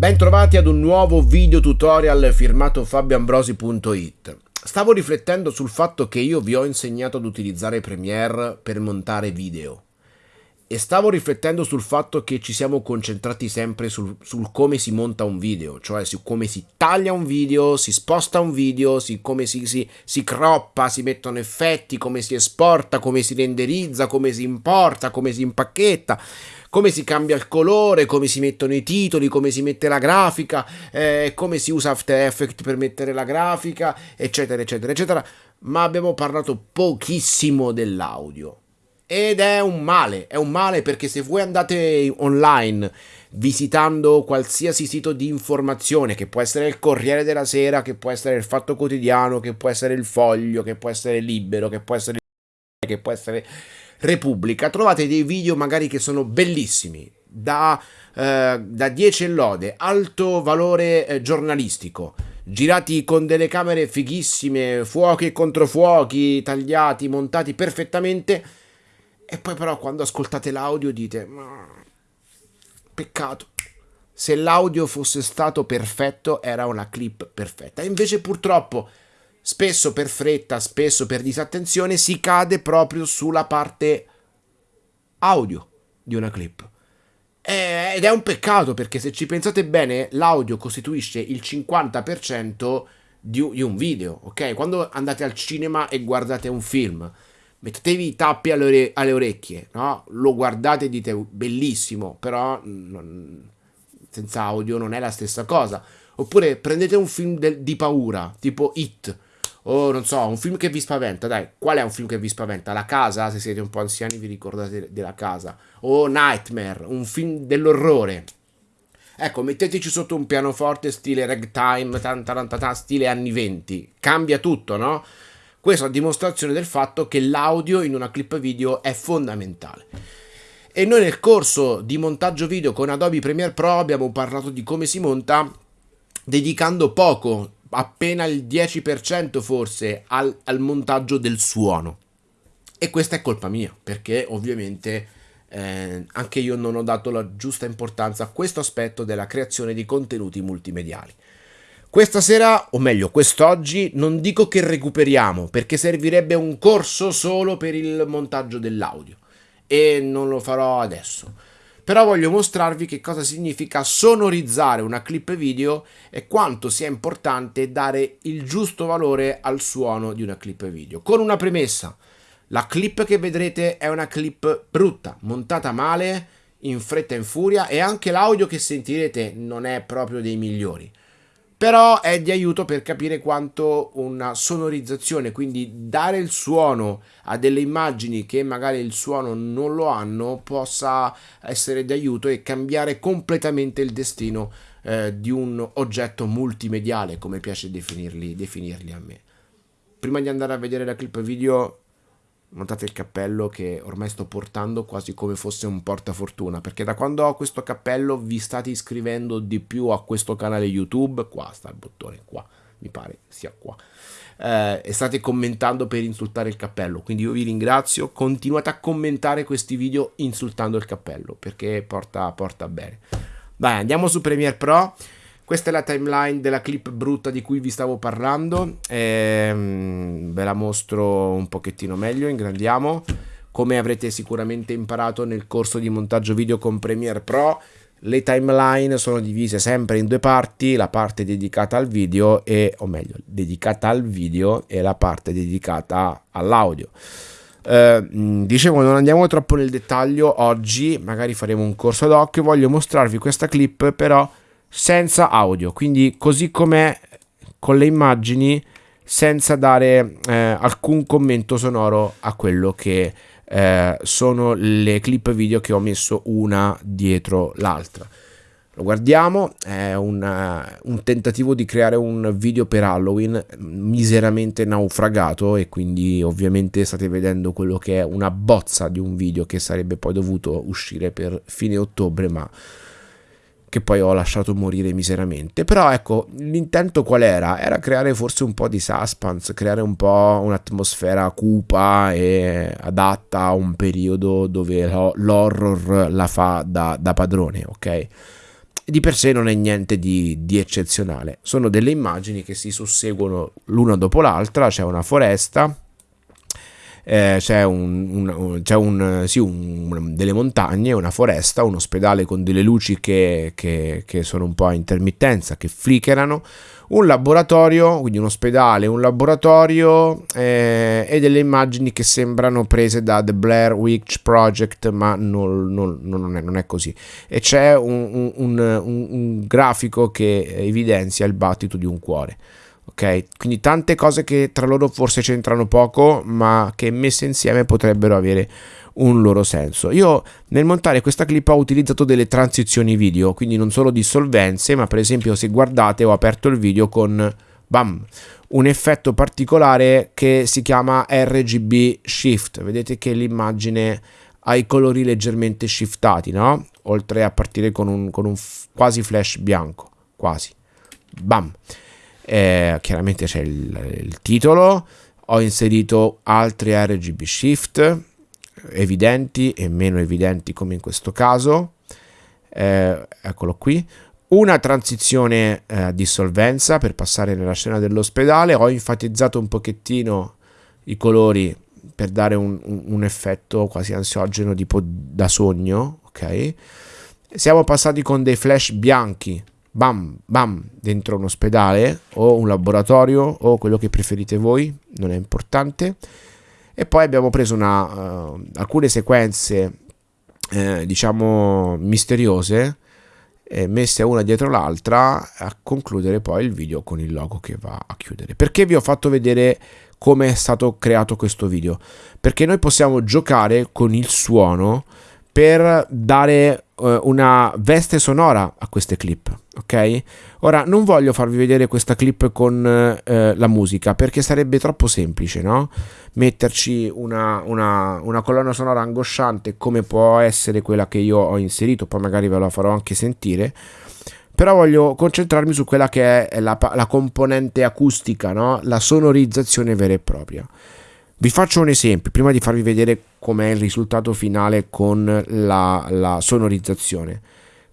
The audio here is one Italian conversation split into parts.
Bentrovati ad un nuovo video tutorial firmato fabioambrosi.it. Stavo riflettendo sul fatto che io vi ho insegnato ad utilizzare Premiere per montare video e stavo riflettendo sul fatto che ci siamo concentrati sempre sul, sul, come si monta un video, cioè su come si taglia un video, si sposta un video, si, come si, si, si croppa, si mettono effetti, come si esporta, come si renderizza, come si importa, come si impacchetta come si cambia il colore, come si mettono i titoli, come si mette la grafica, eh, come si usa After Effects per mettere la grafica, eccetera, eccetera, eccetera. Ma abbiamo parlato pochissimo dell'audio. Ed è un male, è un male perché se voi andate online visitando qualsiasi sito di informazione, che può essere il Corriere della Sera, che può essere il Fatto Quotidiano, che può essere il Foglio, che può essere Libero, che può essere che può essere Repubblica, trovate dei video magari che sono bellissimi, da, eh, da 10 lode, alto valore eh, giornalistico, girati con delle camere fighissime, fuochi e controfuochi, tagliati, montati perfettamente, e poi però quando ascoltate l'audio dite, peccato, se l'audio fosse stato perfetto era una clip perfetta, invece purtroppo spesso per fretta, spesso per disattenzione, si cade proprio sulla parte audio di una clip. Ed è un peccato perché se ci pensate bene, l'audio costituisce il 50% di un video, ok? Quando andate al cinema e guardate un film, mettetevi i tappi alle, ore alle orecchie, no? Lo guardate e dite bellissimo, però non, senza audio non è la stessa cosa. Oppure prendete un film di paura, tipo It, o non so, un film che vi spaventa, dai, qual è un film che vi spaventa? La casa, se siete un po' anziani vi ricordate della casa, o Nightmare, un film dell'orrore. Ecco, metteteci sotto un pianoforte stile ragtime, tanta stile anni 20, cambia tutto, no? Questa è una dimostrazione del fatto che l'audio in una clip video è fondamentale. E noi nel corso di montaggio video con Adobe Premiere Pro abbiamo parlato di come si monta dedicando poco appena il 10% forse al, al, montaggio del suono. E questa è colpa mia, perché ovviamente eh, anche io non ho dato la giusta importanza a questo aspetto della creazione di contenuti multimediali. Questa sera, o meglio quest'oggi, non dico che recuperiamo, perché servirebbe un corso solo per il montaggio dell'audio. E non lo farò adesso però voglio mostrarvi che cosa significa sonorizzare una clip video e quanto sia importante dare il giusto valore al suono di una clip video. Con una premessa, la clip che vedrete è una clip brutta, montata male, in fretta e in furia e anche l'audio che sentirete non è proprio dei migliori però è di aiuto per capire quanto una sonorizzazione, quindi dare il suono a delle immagini che magari il suono non lo hanno, possa essere di aiuto e cambiare completamente il destino eh, di un oggetto multimediale, come piace definirli, definirli a me. Prima di andare a vedere la clip video montate il cappello che ormai sto portando quasi come fosse un portafortuna perché da quando ho questo cappello vi state iscrivendo di più a questo canale youtube qua sta il bottone qua mi pare sia qua eh, e state commentando per insultare il cappello. Quindi io vi ringrazio continuate a commentare questi video insultando il cappello perché porta, porta bene. Dai andiamo su Premiere Pro questa è la timeline della clip brutta di cui vi stavo parlando. Ehm, ve la mostro un pochettino meglio, ingrandiamo. Come avrete sicuramente imparato nel corso di montaggio video con Premiere Pro, le timeline sono divise sempre in due parti, la parte dedicata al video e, o meglio, dedicata al video e la parte dedicata all'audio. Uh, dicevo non andiamo troppo nel dettaglio oggi magari faremo un corso ad occhio voglio mostrarvi questa clip però senza audio, quindi così com'è con le immagini senza dare eh, alcun commento sonoro a quello che eh, sono le clip video che ho messo una dietro l'altra. Lo guardiamo, è un, uh, un, tentativo di creare un video per Halloween miseramente naufragato e quindi ovviamente state vedendo quello che è una bozza di un video che sarebbe poi dovuto uscire per fine ottobre ma che poi ho lasciato morire miseramente. Però ecco, l'intento qual era? Era creare forse un po' di suspense, creare un po' un'atmosfera cupa e adatta a un periodo dove l'horror la fa da, da padrone, ok? di per sé non è niente di, di, eccezionale. Sono delle immagini che si susseguono l'una dopo l'altra, c'è una foresta, eh, c'è, un, un, c'è un, sì, un, delle montagne, una foresta, un ospedale con delle luci che, che, che sono un po' a intermittenza, che flickerano, un laboratorio, quindi un ospedale, un laboratorio eh, e delle immagini che sembrano prese da The Blair Witch Project, ma non, non, non, è, non è, così. E c'è un, un, un, grafico che evidenzia il battito di un cuore. Ok, quindi tante cose che tra loro forse c'entrano poco, ma che messe insieme potrebbero avere un loro senso. Io nel montare questa clip ho utilizzato delle transizioni video, quindi non solo dissolvenze, ma per esempio se guardate ho aperto il video con bam, un effetto particolare che si chiama RGB Shift. Vedete che l'immagine ha i colori leggermente shiftati, no? Oltre a partire con un, con un quasi flash bianco, quasi. Bam. Eh, chiaramente c'è il, il titolo, ho inserito altri RGB Shift evidenti e meno evidenti come in questo caso. Eh, eccolo qui. Una transizione eh, di solvenza per passare nella scena dell'ospedale. Ho enfatizzato un pochettino i colori per dare un, un, effetto quasi ansiogeno tipo da sogno. Ok. Siamo passati con dei flash bianchi bam bam dentro un ospedale o un laboratorio o quello che preferite voi, non è importante. E poi abbiamo preso una, uh, alcune sequenze eh, diciamo misteriose eh, messe una dietro l'altra a concludere poi il video con il logo che va a chiudere. Perché vi ho fatto vedere come è stato creato questo video? Perché noi possiamo giocare con il suono per dare uh, una veste sonora a queste clip ok? Ora non voglio farvi vedere questa clip con eh, la musica perché sarebbe troppo semplice, no? Metterci una, una, una, colonna sonora angosciante come può essere quella che io ho inserito, poi magari ve la farò anche sentire. Però voglio concentrarmi su quella che è la, la componente acustica, no? La sonorizzazione vera e propria. Vi faccio un esempio, prima di farvi vedere com'è il risultato finale con la, la sonorizzazione.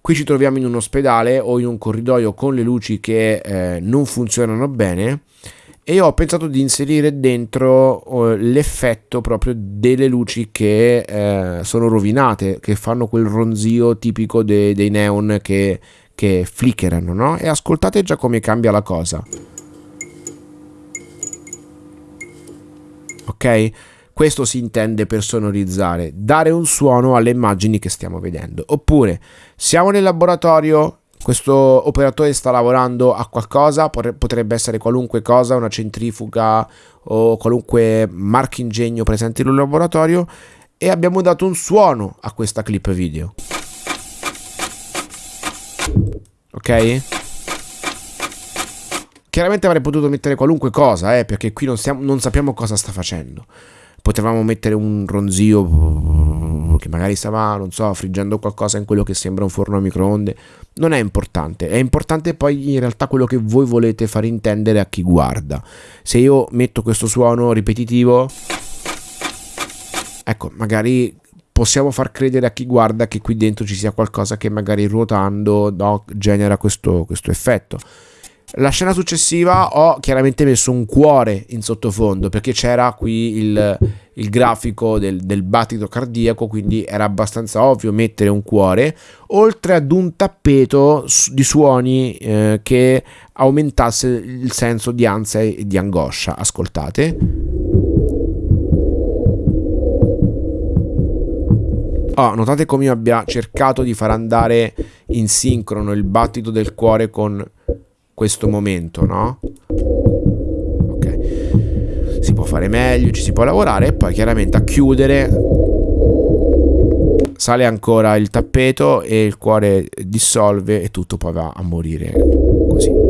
Qui ci troviamo in un ospedale o in un corridoio con le luci che eh, non funzionano bene e ho pensato di inserire dentro uh, l'effetto proprio delle luci che eh, sono rovinate, che fanno quel ronzio tipico de- dei neon che, che flickerano, no? E ascoltate già come cambia la cosa. Ok? Questo si intende per sonorizzare, dare un suono alle immagini che stiamo vedendo. Oppure siamo nel laboratorio, questo operatore sta lavorando a qualcosa, potrebbe essere qualunque cosa, una centrifuga o qualunque marchingegno presente in un laboratorio e abbiamo dato un suono a questa clip video. Ok? Chiaramente avrei potuto mettere qualunque cosa, eh, perché qui non, stiamo, non sappiamo cosa sta facendo potevamo mettere un ronzio che magari stava, non so, friggendo qualcosa in quello che sembra un forno a microonde. Non è importante, è importante poi in realtà quello che voi volete far intendere a chi guarda. Se io metto questo suono ripetitivo, ecco, magari possiamo far credere a chi guarda che qui dentro ci sia qualcosa che magari ruotando no, genera questo, questo effetto. La scena successiva ho chiaramente messo un cuore in sottofondo perché c'era qui il, il grafico del, del, battito cardiaco, quindi era abbastanza ovvio mettere un cuore, oltre ad un tappeto di suoni eh, che aumentasse il senso di ansia e di angoscia. Ascoltate. Oh, notate come io abbia cercato di far andare in sincrono il battito del cuore con questo momento, no? Ok. Si può fare meglio, ci si può lavorare e poi chiaramente a chiudere sale ancora il tappeto e il cuore dissolve e tutto poi va a morire così.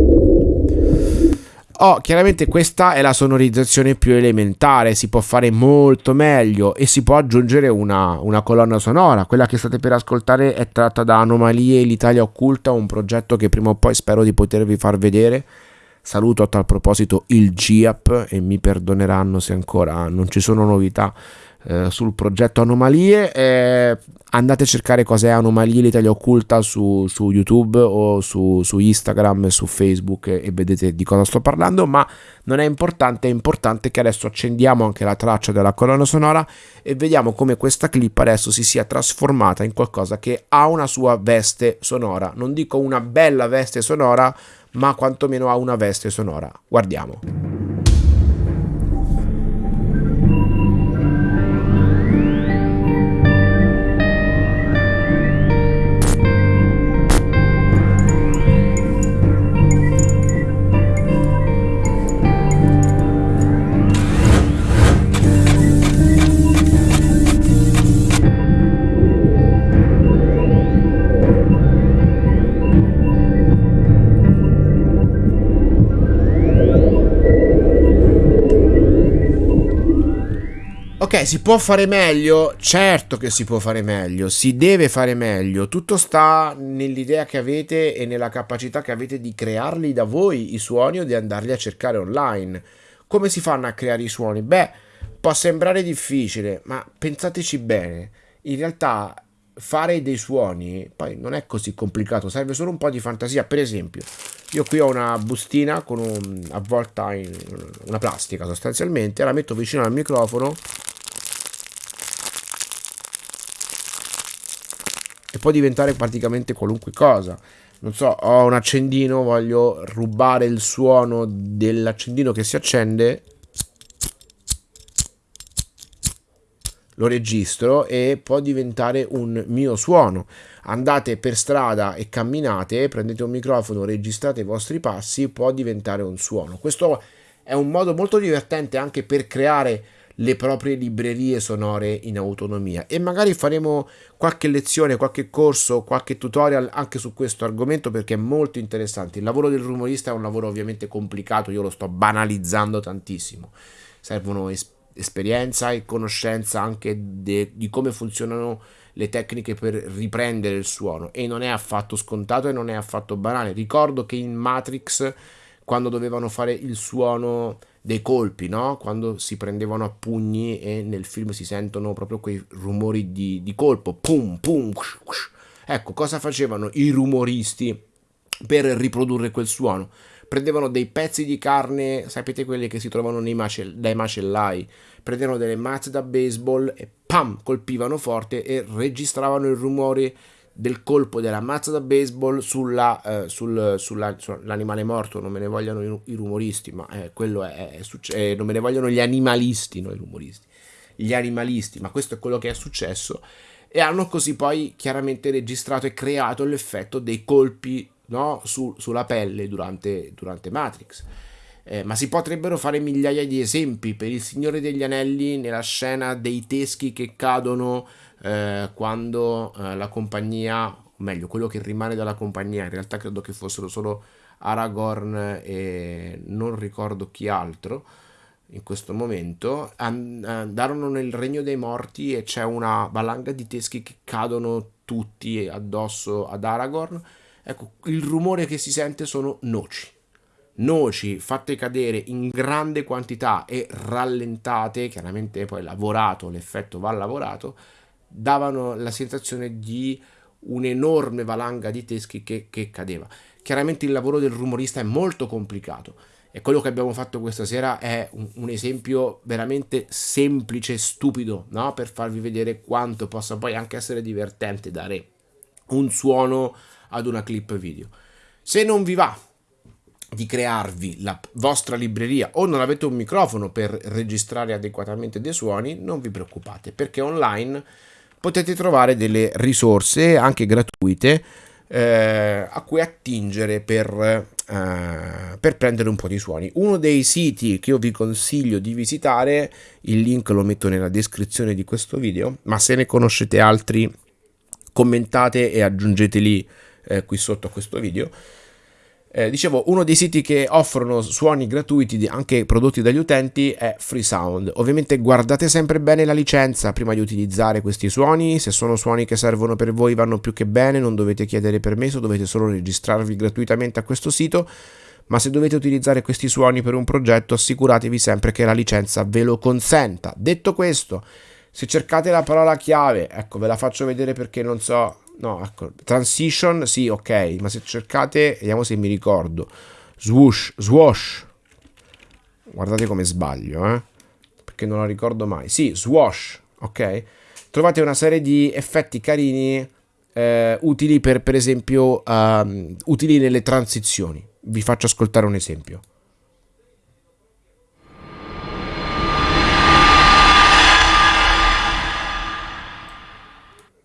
Oh, chiaramente questa è la sonorizzazione più elementare, si può fare molto meglio e si può aggiungere una, una colonna sonora. Quella che state per ascoltare è tratta da Anomalie l'Italia Occulta, un progetto che prima o poi spero di potervi far vedere. Saluto a tal proposito il GIAP e mi perdoneranno se ancora non ci sono novità eh, sul progetto Anomalie. Eh, andate a cercare cos'è Anomalie l'Italia Occulta su, su YouTube o su, su, Instagram, su Facebook e vedete di cosa sto parlando, ma non è importante, è importante che adesso accendiamo anche la traccia della colonna sonora e vediamo come questa clip adesso si sia trasformata in qualcosa che ha una sua veste sonora. Non dico una bella veste sonora, ma quantomeno ha una veste sonora. Guardiamo. Ok, si può fare meglio? Certo che si può fare meglio, si deve fare meglio. Tutto sta nell'idea che avete e nella capacità che avete di crearli da voi i suoni o di andarli a cercare online. Come si fanno a creare i suoni? Beh, può sembrare difficile, ma pensateci bene. In realtà fare dei suoni poi non è così complicato, serve solo un po' di fantasia. Per esempio, io qui ho una bustina con un, avvolta in una plastica sostanzialmente, la metto vicino al microfono e può diventare praticamente qualunque cosa. Non so, ho un accendino, voglio rubare il suono dell'accendino che si accende, lo registro e può diventare un mio suono. Andate per strada e camminate, prendete un microfono, registrate i vostri passi, può diventare un suono. Questo è un modo molto divertente anche per creare le proprie librerie sonore in autonomia e magari faremo qualche lezione, qualche corso, qualche tutorial anche su questo argomento perché è molto interessante. Il lavoro del rumorista è un lavoro ovviamente complicato, io lo sto banalizzando tantissimo. Servono es- esperienza e conoscenza anche de- di come funzionano le tecniche per riprendere il suono e non è affatto scontato e non è affatto banale. Ricordo che in Matrix quando dovevano fare il suono dei colpi, no? quando si prendevano a pugni e nel film si sentono proprio quei rumori di, di colpo, pum, pum, ush, ush. ecco cosa facevano i rumoristi per riprodurre quel suono. Prendevano dei pezzi di carne, sapete quelli che si trovano macell- dai macellai, prendevano delle mazze da baseball e pam, colpivano forte e registravano il rumore del colpo della mazza da baseball sulla, eh, sul, sulla, sull'animale morto, non me ne vogliono i, i rumoristi, ma eh, quello è, è successo, eh, non me ne vogliono gli animalisti, non i rumoristi, gli animalisti, ma questo è quello che è successo e hanno così poi chiaramente registrato e creato l'effetto dei colpi no, su, sulla pelle durante, durante Matrix. Eh, ma si potrebbero fare migliaia di esempi per il Signore degli Anelli nella scena dei teschi che cadono eh, quando eh, la compagnia, o meglio, quello che rimane dalla compagnia, in realtà credo che fossero solo Aragorn e non ricordo chi altro in questo momento, andarono nel regno dei morti e c'è una valanga di teschi che cadono tutti addosso ad Aragorn. Ecco, il rumore che si sente sono noci. Noci fatte cadere in grande quantità e rallentate, chiaramente poi lavorato, l'effetto va lavorato, davano la sensazione di un'enorme valanga di teschi che, che cadeva. Chiaramente il lavoro del rumorista è molto complicato e quello che abbiamo fatto questa sera è un, un esempio veramente semplice e stupido no? per farvi vedere quanto possa poi anche essere divertente dare un suono ad una clip video. Se non vi va di crearvi la vostra libreria o non avete un microfono per registrare adeguatamente dei suoni, non vi preoccupate perché online potete trovare delle risorse anche gratuite eh, a cui attingere per, eh, per prendere un po' di suoni. Uno dei siti che io vi consiglio di visitare, il link lo metto nella descrizione di questo video, ma se ne conoscete altri commentate e aggiungeteli eh, qui sotto a questo video eh, dicevo, uno dei siti che offrono suoni gratuiti anche prodotti dagli utenti è Freesound. Ovviamente guardate sempre bene la licenza prima di utilizzare questi suoni, se sono suoni che servono per voi vanno più che bene, non dovete chiedere permesso, dovete solo registrarvi gratuitamente a questo sito, ma se dovete utilizzare questi suoni per un progetto assicuratevi sempre che la licenza ve lo consenta. Detto questo, Se cercate la parola chiave, ecco, ve la faccio vedere perché non so. No, ecco, transition, sì, ok, ma se cercate, vediamo se mi ricordo. Swoosh, swoosh. Guardate come sbaglio, eh? Perché non la ricordo mai. Sì, swoosh, ok? Trovate una serie di effetti carini eh, utili per, per esempio, um, utili nelle transizioni. Vi faccio ascoltare un esempio.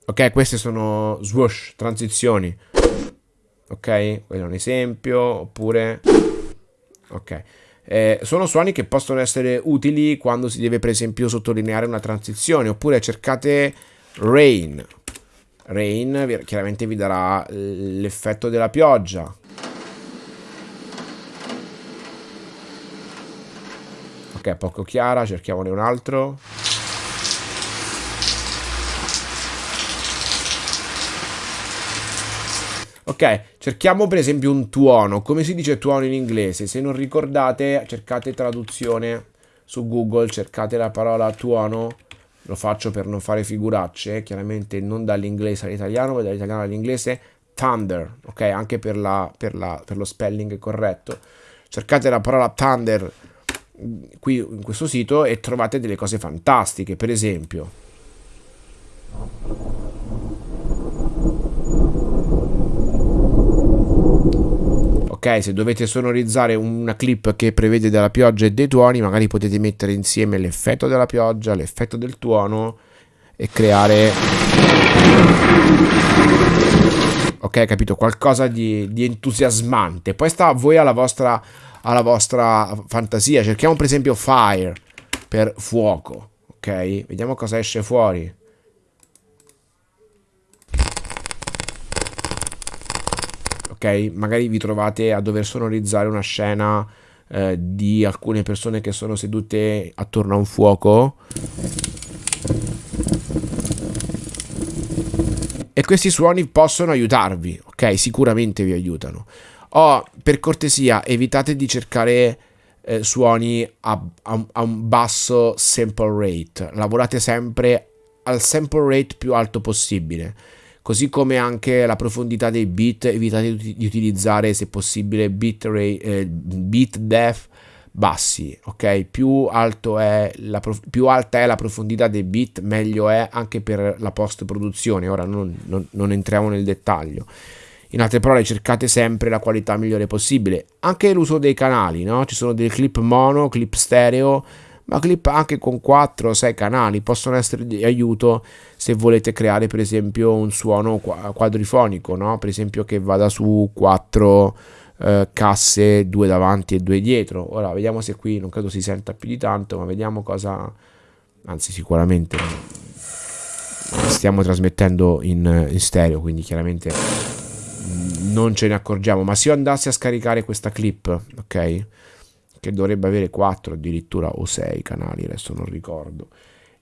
Ok, queste sono swoosh, transizioni. Ok, quello è un esempio, oppure... Ok. Eh, sono suoni che possono essere utili quando si deve per esempio sottolineare una transizione, oppure cercate rain. Rain chiaramente vi darà l'effetto della pioggia. Ok, poco chiara, cerchiamone un altro. Cerchiamo per esempio un tuono. Come si dice tuono in inglese? Se non ricordate, cercate traduzione su Google, cercate la parola tuono. Lo faccio per non fare figuracce, chiaramente non dall'inglese all'italiano, ma dall'italiano all'inglese. Thunder, ok? Anche per, la, per, la, per lo spelling corretto. Cercate la parola thunder qui in questo sito e trovate delle cose fantastiche. Per esempio, ok? Se dovete sonorizzare una clip che prevede della pioggia e dei tuoni, magari potete mettere insieme l'effetto della pioggia, l'effetto del tuono e creare... Ok, capito? Qualcosa di, di entusiasmante. Poi sta a voi alla vostra, alla vostra fantasia. Cerchiamo per esempio fire per fuoco. Ok? Vediamo cosa esce fuori. Ok? Magari vi trovate a dover sonorizzare una scena eh, di alcune persone che sono sedute attorno a un fuoco. E questi suoni possono aiutarvi, ok? Sicuramente vi aiutano. Oh, per cortesia, evitate di cercare eh, suoni a, a, a un basso sample rate. Lavorate sempre al sample rate più alto possibile così come anche la profondità dei bit, evitate di utilizzare se possibile bit, rate, eh, bit depth bassi, ok? Più, più alta è la profondità dei bit, meglio è anche per la post produzione, ora non, non, non entriamo nel dettaglio. In altre parole, cercate sempre la qualità migliore possibile. Anche l'uso dei canali, no? Ci sono dei clip mono, clip stereo, ma clip anche con 4 o 6 canali possono essere di aiuto se volete creare per esempio un suono quadrifonico, no? per esempio che vada su 4 eh, casse, due davanti e due dietro. Ora vediamo se qui non credo si senta più di tanto, ma vediamo cosa, anzi sicuramente stiamo trasmettendo in, in stereo, quindi chiaramente non ce ne accorgiamo, ma se io andassi a scaricare questa clip, ok? Che dovrebbe avere 4 addirittura o 6 canali, adesso non ricordo.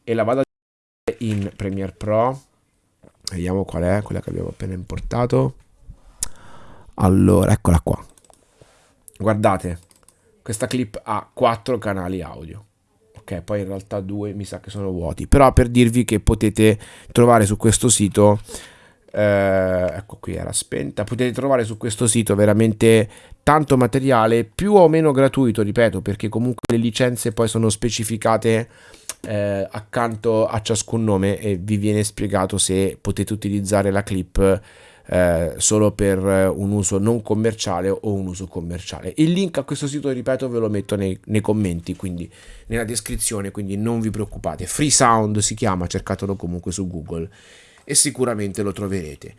E la vado a in Premiere Pro. Vediamo qual è, quella che abbiamo appena importato. Allora, eccola qua. Guardate, questa clip ha 4 canali audio. Ok, poi in realtà due mi sa che sono vuoti. Però per dirvi che potete trovare su questo sito eh, ecco qui era spenta. Potete trovare su questo sito veramente tanto materiale più o meno gratuito ripeto perché comunque le licenze poi sono specificate eh, accanto a ciascun nome e vi viene spiegato se potete utilizzare la clip eh, solo per un uso non commerciale o un uso commerciale. Il link a questo sito ripeto ve lo metto nei, nei commenti quindi nella descrizione quindi non vi preoccupate. Free sound si chiama cercatelo comunque su google e sicuramente lo troverete.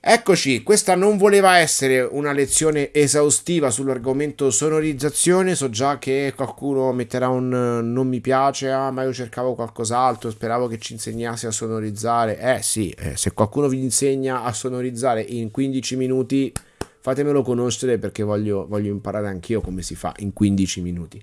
Eccoci, questa non voleva essere una lezione esaustiva sull'argomento sonorizzazione, so già che qualcuno metterà un non mi piace, ah ma io cercavo qualcos'altro, speravo che ci insegnasse a sonorizzare. Eh sì, eh, se qualcuno vi insegna a sonorizzare in 15 minuti, fatemelo conoscere perché voglio, voglio imparare anch'io come si fa in 15 minuti.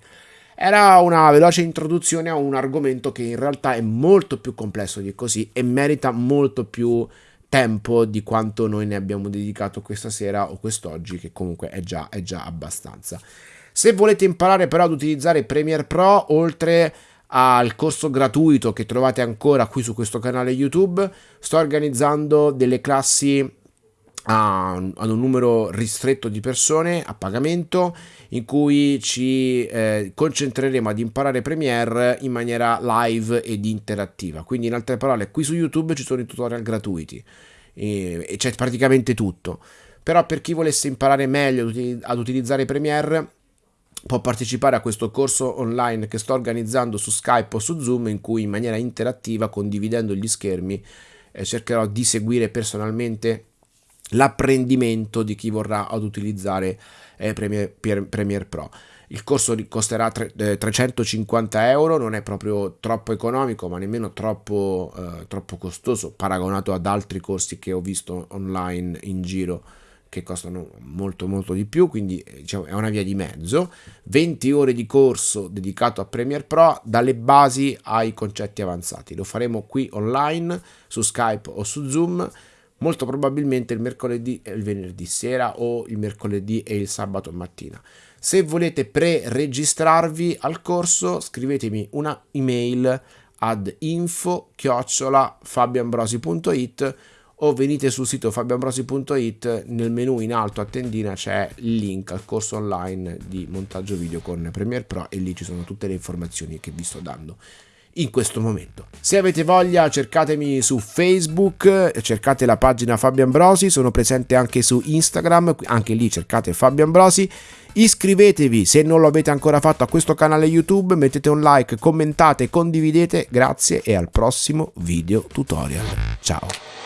Era una veloce introduzione a un argomento che in realtà è molto più complesso di così e merita molto più tempo di quanto noi ne abbiamo dedicato questa sera o quest'oggi, che comunque è già, è già abbastanza. Se volete imparare però ad utilizzare Premiere Pro, oltre al corso gratuito che trovate ancora qui su questo canale YouTube. Sto organizzando delle classi ad un numero ristretto di persone a pagamento in cui ci eh, concentreremo ad imparare Premiere in maniera live ed interattiva. Quindi in altre parole, qui su YouTube ci sono i tutorial gratuiti e, e c'è praticamente tutto. Però per chi volesse imparare meglio ad utilizzare Premiere può partecipare a questo corso online che sto organizzando su Skype o su Zoom in cui in maniera interattiva, condividendo gli schermi, eh, cercherò di seguire personalmente l'apprendimento di chi vorrà ad utilizzare eh, Premiere, Premiere, Pro. Il corso costerà tre, eh, 350 euro, non è proprio troppo economico, ma nemmeno troppo, eh, troppo costoso paragonato ad altri corsi che ho visto online in giro che costano molto molto di più, quindi eh, diciamo, è una via di mezzo. 20 ore di corso dedicato a Premiere Pro dalle basi ai concetti avanzati. Lo faremo qui online su Skype o su Zoom molto probabilmente il mercoledì e il venerdì sera o il mercoledì e il sabato mattina. Se volete pre-registrarvi al corso, scrivetemi una email ad info fabianbrosi.it o venite sul sito fabianbrosi.it nel menu in alto a tendina c'è il link al corso online di montaggio video con Premiere Pro e lì ci sono tutte le informazioni che vi sto dando in questo momento. Se avete voglia cercatemi su Facebook, cercate la pagina Fabio Ambrosi, sono presente anche su Instagram, anche lì cercate Fabio Ambrosi. Iscrivetevi se non lo avete ancora fatto a questo canale YouTube, mettete un like, commentate, condividete, grazie e al prossimo video tutorial. Ciao!